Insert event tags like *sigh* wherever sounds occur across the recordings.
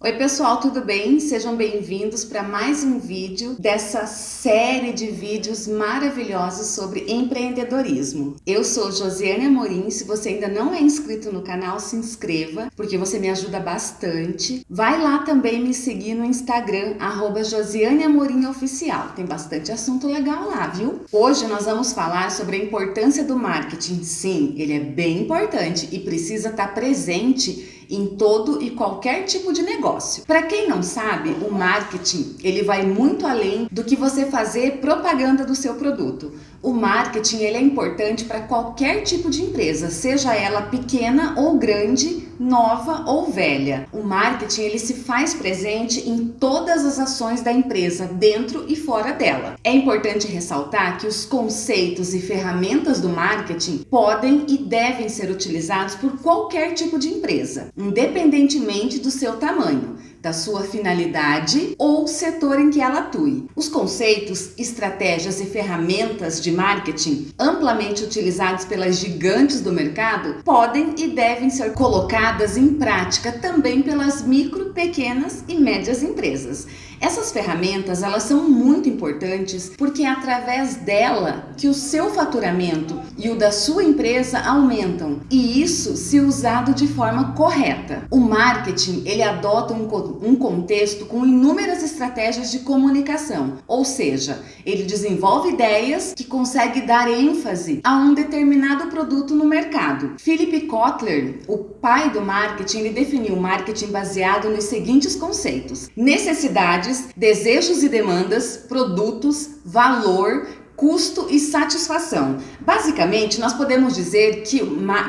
Oi pessoal, tudo bem? Sejam bem-vindos para mais um vídeo dessa série de vídeos maravilhosos sobre empreendedorismo. Eu sou Josiane Amorim, se você ainda não é inscrito no canal, se inscreva, porque você me ajuda bastante. Vai lá também me seguir no Instagram, arroba Josiane Amorim Oficial, tem bastante assunto legal lá, viu? Hoje nós vamos falar sobre a importância do marketing. Sim, ele é bem importante e precisa estar presente em todo e qualquer tipo de negócio. Para quem não sabe, o marketing ele vai muito além do que você fazer propaganda do seu produto. O marketing ele é importante para qualquer tipo de empresa, seja ela pequena ou grande, nova ou velha. O marketing ele se faz presente em todas as ações da empresa, dentro e fora dela. É importante ressaltar que os conceitos e ferramentas do marketing podem e devem ser utilizados por qualquer tipo de empresa, independentemente do seu tamanho da sua finalidade ou setor em que ela atue. Os conceitos, estratégias e ferramentas de marketing amplamente utilizados pelas gigantes do mercado podem e devem ser colocadas em prática também pelas micro, pequenas e médias empresas. Essas ferramentas, elas são muito importantes porque é através dela que o seu faturamento e o da sua empresa aumentam, e isso se usado de forma correta. O marketing, ele adota um, um contexto com inúmeras estratégias de comunicação, ou seja, ele desenvolve ideias que consegue dar ênfase a um determinado produto no mercado. Philip Kotler, o pai do marketing, ele definiu o marketing baseado nos seguintes conceitos: necessidade necessidades, desejos e demandas, produtos, valor, custo e satisfação. Basicamente, nós podemos dizer que,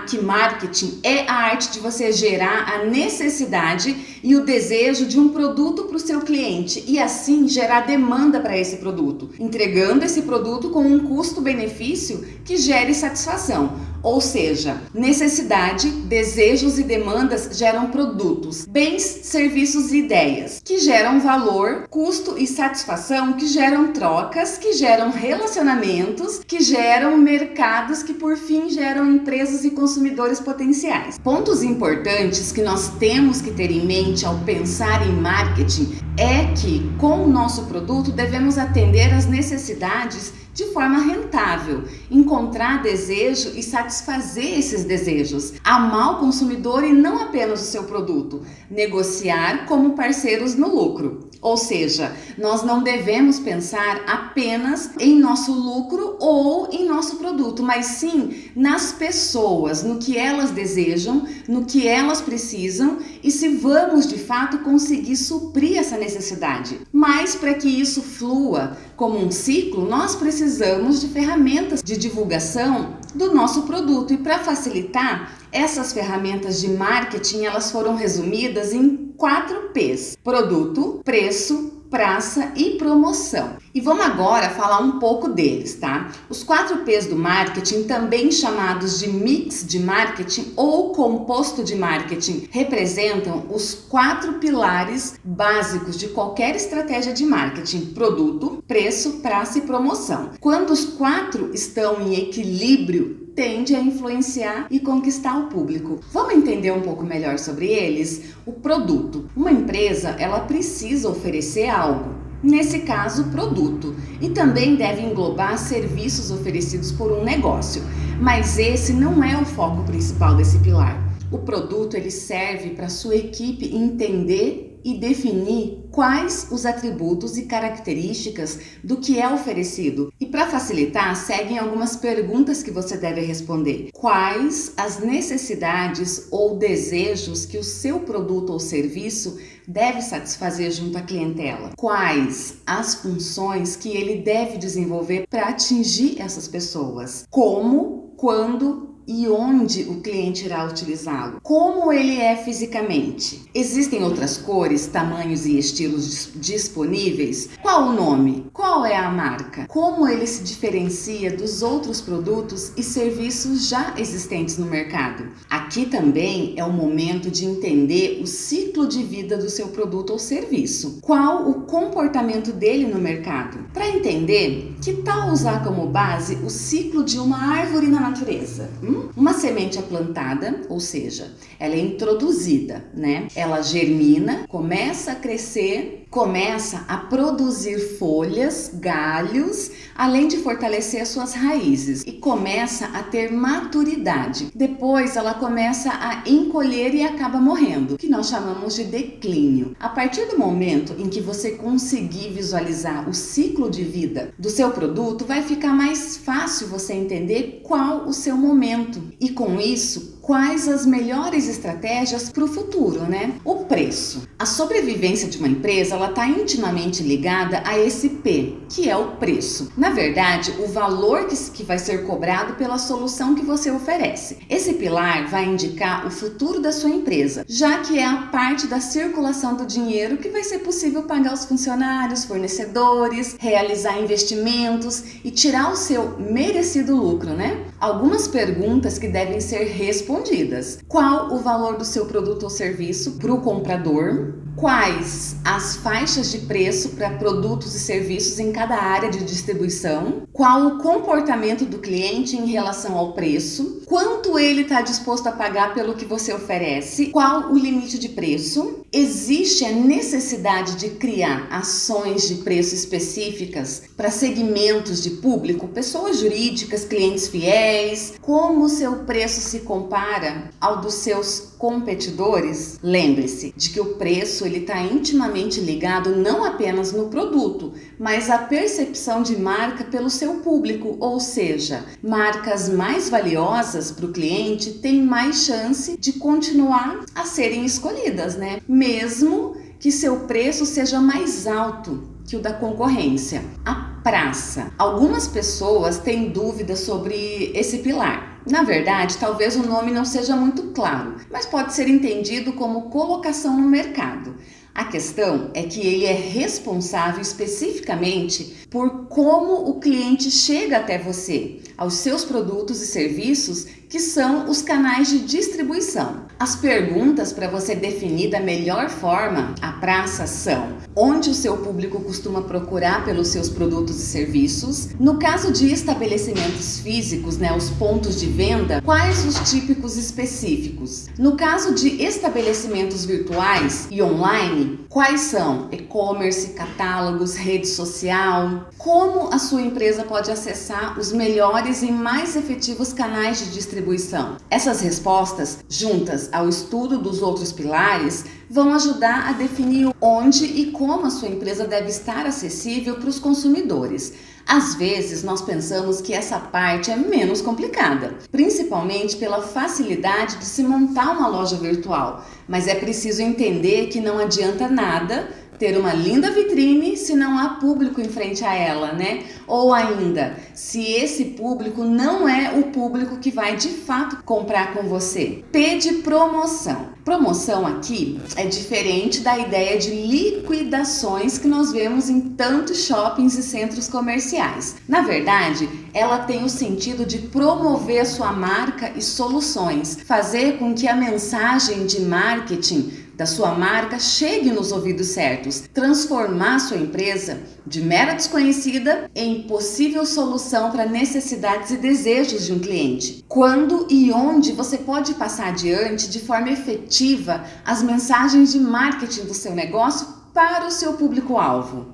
que marketing é a arte de você gerar a necessidade e o desejo de um produto para o seu cliente e assim gerar demanda para esse produto, entregando esse produto com um custo-benefício que gere satisfação. Ou seja, necessidade, desejos e demandas geram produtos, bens, serviços e ideias, que geram valor, custo e satisfação, que geram trocas, que geram relacionamentos, que geram mercados, que por fim geram empresas e consumidores potenciais. Pontos importantes que nós temos que ter em mente ao pensar em marketing é que com o nosso produto devemos atender às necessidades de forma rentável, encontrar desejo e satisfazer esses desejos, amar o consumidor e não apenas o seu produto, negociar como parceiros no lucro. Ou seja, nós não devemos pensar apenas em nosso lucro ou em nosso produto, mas sim nas pessoas, no que elas desejam, no que elas precisam e se vamos de fato conseguir suprir essa necessidade. Mas para que isso flua como um ciclo, nós precisamos de ferramentas de divulgação do nosso produto e para facilitar essas ferramentas de marketing, elas foram resumidas em quatro P's: produto, preço, praça e promoção. E vamos agora falar um pouco deles, tá? Os quatro P's do marketing, também chamados de mix de marketing ou composto de marketing, representam os quatro pilares básicos de qualquer estratégia de marketing: produto, preço, praça e promoção. Quando os quatro estão em equilíbrio, tende a influenciar e conquistar o público. Vamos entender um pouco melhor sobre eles? O produto. Uma empresa, ela precisa oferecer algo. Nesse caso, produto. E também deve englobar serviços oferecidos por um negócio. Mas esse não é o foco principal desse pilar. O produto ele serve para sua equipe entender e definir quais os atributos e características do que é oferecido. E para facilitar, seguem algumas perguntas que você deve responder. Quais as necessidades ou desejos que o seu produto ou serviço deve satisfazer junto à clientela? Quais as funções que ele deve desenvolver para atingir essas pessoas? Como, quando e onde o cliente irá utilizá-lo. Como ele é fisicamente. Existem outras cores, tamanhos e estilos disponíveis? Qual o nome? Qual é a marca? Como ele se diferencia dos outros produtos e serviços já existentes no mercado? Aqui também é o momento de entender o ciclo de vida do seu produto ou serviço. Qual o comportamento dele no mercado? Para entender, que tal usar como base o ciclo de uma árvore na natureza? Hum? Uma semente é plantada, ou seja, ela é introduzida, né? Ela germina, começa a crescer, começa a produzir folhas, galhos, além de fortalecer as suas raízes e começa a ter maturidade. Depois ela começa a encolher e acaba morrendo, que nós chamamos de declínio. A partir do momento em que você conseguir visualizar o ciclo de vida do seu produto, vai ficar mais fácil você entender qual o seu momento e com isso quais as melhores estratégias para o futuro, né? O preço. A sobrevivência de uma empresa, ela está intimamente ligada a esse P, que é o preço. Na verdade, o valor que, vai ser cobrado pela solução que você oferece. Esse pilar vai indicar o futuro da sua empresa, já que é a parte da circulação do dinheiro que vai ser possível pagar os funcionários, fornecedores, realizar investimentos e tirar o seu merecido lucro, né? Algumas perguntas que devem ser respondidas respondidas. Qual o valor do seu produto ou serviço para o comprador? Quais as faixas de preço para produtos e serviços em cada área de distribuição? Qual o comportamento do cliente em relação ao preço? Quanto ele está disposto a pagar pelo que você oferece? Qual o limite de preço? Existe a necessidade de criar ações de preço específicas para segmentos de público, pessoas jurídicas, clientes fiéis? Como o seu preço se compara ao dos seus competidores? Lembre-se de que o preço ele está intimamente ligado não apenas no produto, mas à percepção de marca pelo seu público, ou seja, marcas mais valiosas para o cliente têm mais chance de continuar a serem escolhidas, né? Mesmo que seu preço seja mais alto que o da concorrência. A praça. Algumas pessoas têm dúvidas sobre esse pilar. Na verdade, talvez o nome não seja muito claro, mas pode ser entendido como colocação no mercado. A questão é que ele é responsável especificamente por como o cliente chega até você, aos seus produtos e serviços que são os canais de distribuição. As perguntas para você definir da melhor forma a praça são onde o seu público costuma procurar pelos seus produtos e serviços. No caso de estabelecimentos físicos, né, os pontos de venda, quais os típicos específicos? No caso de estabelecimentos virtuais e online, quais são e-commerce, catálogos, rede social? Como a sua empresa pode acessar os melhores e mais efetivos canais de distribuição distribuição. Essas respostas, juntas ao estudo dos outros pilares, vão ajudar a definir onde e como a sua empresa deve estar acessível para os consumidores. Às vezes, nós pensamos que essa parte é menos complicada, principalmente pela facilidade de se montar uma loja virtual, mas é preciso entender que não adianta nada ter uma linda vitrine se não há público em frente a ela, né? Ou ainda, se esse público não é o público que vai de fato comprar com você. P de promoção. Promoção aqui é diferente da ideia de liquidações que nós vemos em tantos shoppings e centros comerciais. Na verdade, ela tem o sentido de promover sua marca e soluções, fazer com que a mensagem de marketing da sua marca chegue nos ouvidos certos, transformar sua empresa de mera desconhecida em possível solução para necessidades e desejos de um cliente. Quando e onde você pode passar adiante de forma efetiva as mensagens de marketing do seu negócio para o seu público-alvo?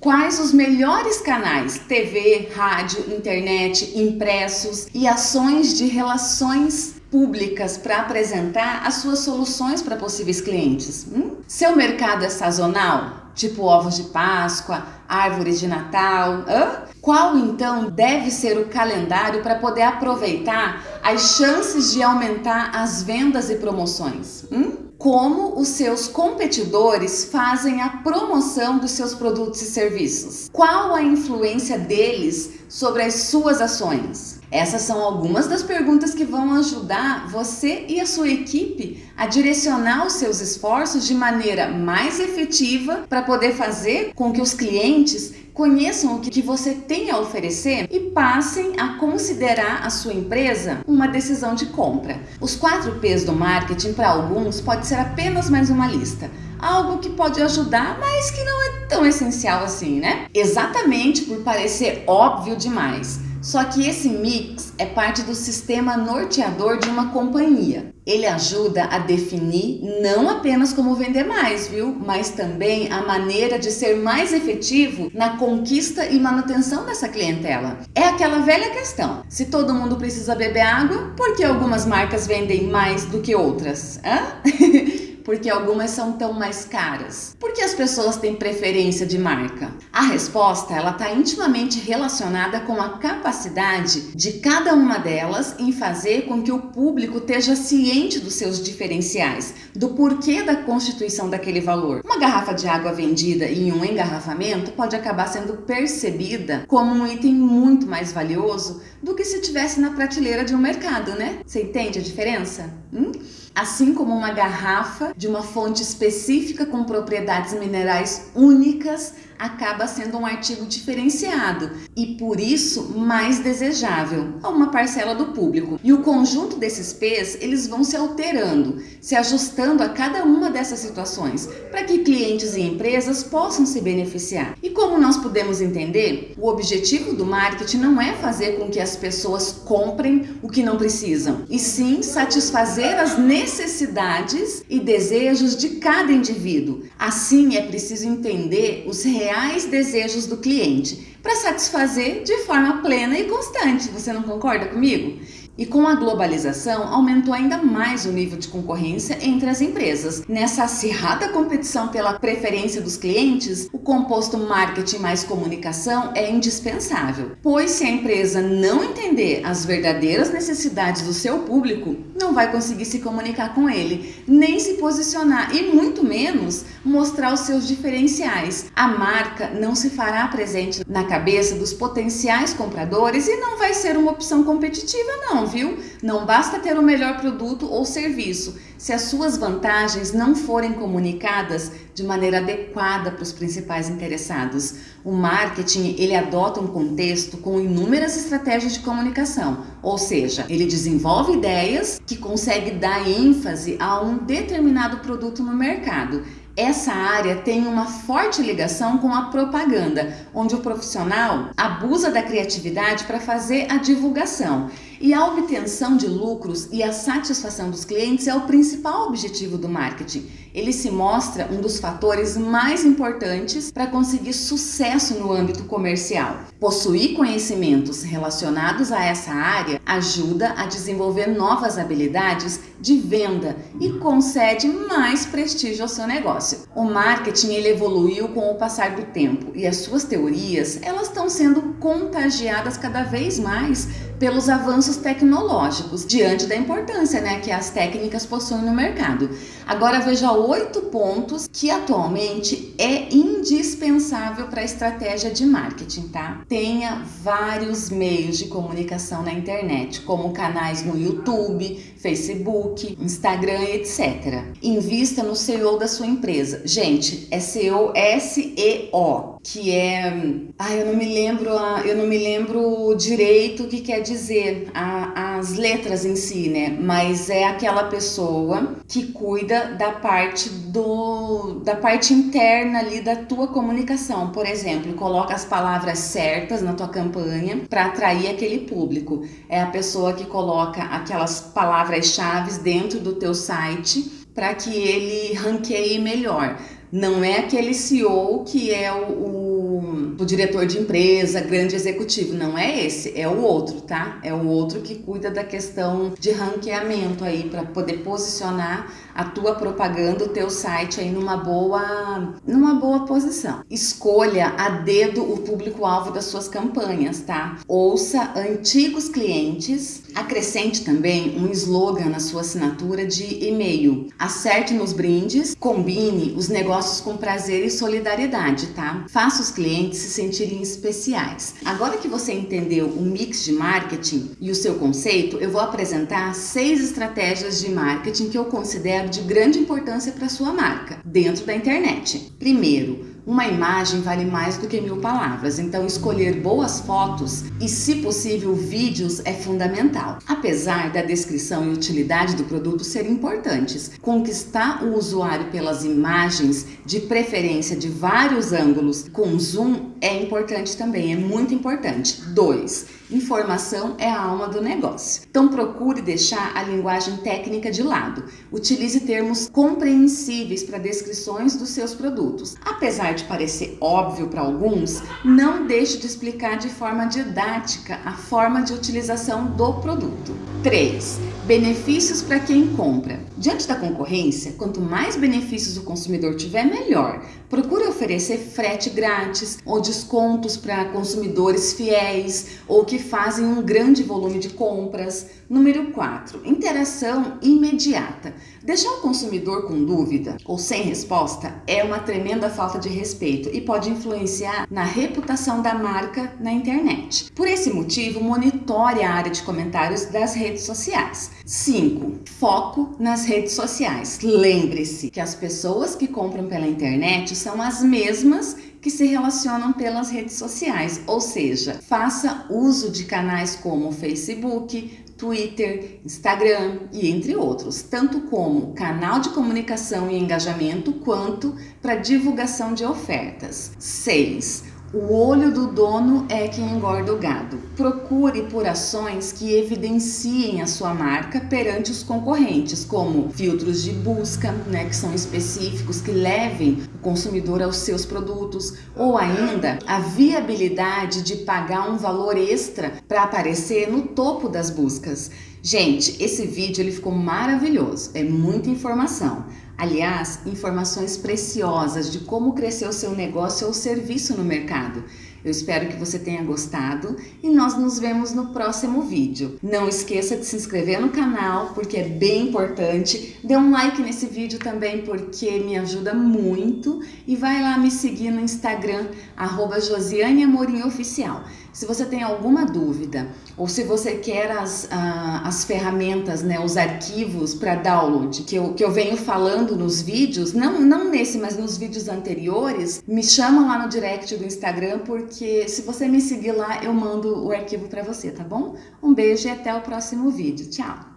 Quais os melhores canais? TV, rádio, internet, impressos e ações de relações públicas para apresentar as suas soluções para possíveis clientes. Hum? Seu mercado é sazonal? Tipo ovos de Páscoa, árvores de Natal? Hã? Qual então deve ser o calendário para poder aproveitar as chances de aumentar as vendas e promoções? Hum? Como os seus competidores fazem a promoção dos seus produtos e serviços? Qual a influência deles sobre as suas ações? Essas são algumas das perguntas que vão ajudar você e a sua equipe a direcionar os seus esforços de maneira mais efetiva para poder fazer com que os clientes conheçam o que você tem a oferecer e passem a considerar a sua empresa uma decisão de compra. Os quatro P's do marketing para alguns pode ser apenas mais uma lista, algo que pode ajudar, mas que não é tão essencial assim, né? Exatamente por parecer óbvio demais Só que esse mix é parte do sistema norteador de uma companhia. Ele ajuda a definir não apenas como vender mais, viu? Mas também a maneira de ser mais efetivo na conquista e manutenção dessa clientela. É aquela velha questão, se todo mundo precisa beber água, por que algumas marcas vendem mais do que outras? Hã? *laughs* porque algumas são tão mais caras? Por que as pessoas têm preferência de marca? A resposta ela está intimamente relacionada com a capacidade de cada uma delas em fazer com que o público esteja ciente dos seus diferenciais, do porquê da constituição daquele valor. Uma garrafa de água vendida em um engarrafamento pode acabar sendo percebida como um item muito mais valioso do que se tivesse na prateleira de um mercado, né? Você entende a diferença? Hum? assim como uma garrafa de uma fonte específica com propriedades minerais únicas acaba sendo um artigo diferenciado e por isso mais desejável a uma parcela do público. E o conjunto desses P's, eles vão se alterando, se ajustando a cada uma dessas situações, para que clientes e empresas possam se beneficiar. E como nós podemos entender, o objetivo do marketing não é fazer com que as pessoas comprem o que não precisam, e sim satisfazer as necessidades e desejos de cada indivíduo. Assim, é preciso entender os reais reais desejos do cliente para satisfazer de forma plena e constante. Você não concorda comigo? E com a globalização, aumentou ainda mais o nível de concorrência entre as empresas. Nessa acirrada competição pela preferência dos clientes, o composto marketing mais comunicação é indispensável, pois se a empresa não entender as verdadeiras necessidades do seu público, não vai conseguir se comunicar com ele, nem se posicionar e muito menos mostrar os seus diferenciais. A marca não se fará presente na cabeça dos potenciais compradores e não vai ser uma opção competitiva não, viu? Não basta ter o melhor produto ou serviço, se as suas vantagens não forem comunicadas de maneira adequada para os principais interessados. O marketing, ele adota um contexto com inúmeras estratégias de comunicação, ou seja, ele desenvolve ideias que consegue dar ênfase a um determinado produto no mercado essa área tem uma forte ligação com a propaganda, onde o profissional abusa da criatividade para fazer a divulgação. E a obtenção de lucros e a satisfação dos clientes é o principal objetivo do marketing. Ele se mostra um dos fatores mais importantes para conseguir sucesso no âmbito comercial. Possuir conhecimentos relacionados a essa área ajuda a desenvolver novas habilidades de venda e concede mais prestígio ao seu negócio. O marketing ele evoluiu com o passar do tempo e as suas teorias elas estão sendo contagiadas cada vez mais pelos avanços tecnológicos, diante da importância né, que as técnicas possuem no mercado. Agora veja oito pontos que atualmente é indispensável para a estratégia de marketing, tá? Tenha vários meios de comunicação na internet, como canais no YouTube, Facebook, Instagram, etc. Invista no SEO da sua empresa. Gente, é SEO S-E-O, que é... Ai, eu não me lembro, eu não me lembro direito o que quer dizer dizer a, as letras em si, né? Mas é aquela pessoa que cuida da parte do da parte interna ali da tua comunicação. Por exemplo, coloca as palavras certas na tua campanha para atrair aquele público. É a pessoa que coloca aquelas palavras-chave dentro do teu site para que ele ranqueie melhor. Não é aquele CEO que é o, o, o, diretor de empresa, grande executivo. Não é esse, é o outro, tá? É o outro que cuida da questão de ranqueamento aí para poder posicionar a tua propaganda, o teu site aí numa boa, numa boa posição. Escolha a dedo o público-alvo das suas campanhas, tá? Ouça antigos clientes, acrescente também um slogan na sua assinatura de e-mail. Acerte nos brindes, combine os negócios com prazer e solidariedade, tá? Faça os clientes se sentirem especiais. Agora que você entendeu o mix de marketing e o seu conceito, eu vou apresentar seis estratégias de marketing que eu considero de grande importância para sua marca dentro da internet. Primeiro, uma imagem vale mais do que mil palavras, então escolher boas fotos e, se possível, vídeos é fundamental. Apesar da descrição e utilidade do produto serem importantes, conquistar o usuário pelas imagens de preferência de vários ângulos com zoom, é importante também, é muito importante. 2. Informação é a alma do negócio. Então procure deixar a linguagem técnica de lado. Utilize termos compreensíveis para descrições dos seus produtos. Apesar de parecer óbvio para alguns, não deixe de explicar de forma didática a forma de utilização do produto. 3 Benefícios para quem compra. Diante da concorrência, quanto mais benefícios o consumidor tiver, melhor. Procure oferecer frete grátis ou descontos para consumidores fiéis ou que fazem um grande volume de compras. Número 4. Interação imediata. Deixar o consumidor com dúvida ou sem resposta é uma tremenda falta de respeito e pode influenciar na reputação da marca na internet. Por esse motivo, monitore a área de comentários das redes sociais. 5. Foco nas redes sociais. Lembre-se que as pessoas que compram pela internet são as mesmas que se relacionam pelas redes sociais, ou seja, faça uso de canais como Facebook, Twitter, Instagram e entre outros, tanto como canal de comunicação e engajamento, quanto para divulgação de ofertas. 6 o olho do dono é quem engorda o gado. Procure por ações que evidenciem a sua marca perante os concorrentes, como filtros de busca, né, que são específicos, que levem o consumidor aos seus produtos, ou ainda a viabilidade de pagar um valor extra para aparecer no topo das buscas. Gente, esse vídeo ele ficou maravilhoso, é muita informação. Aliás, informações preciosas de como crescer o seu negócio ou serviço no mercado. Eu espero que você tenha gostado e nós nos vemos no próximo vídeo. Não esqueça de se inscrever no canal porque é bem importante. Dê um like nesse vídeo também porque me ajuda muito e vai lá me seguir no Instagram, arroba Josiane Amorim Oficial. Se você tem alguma dúvida ou se você quer as, as ferramentas, né, os arquivos para download que eu, que eu venho falando nos vídeos, não, não nesse, mas nos vídeos anteriores, me chama lá no direct do Instagram porque se você me seguir lá, eu mando o arquivo para você, tá bom? Um beijo e até o próximo vídeo. Tchau!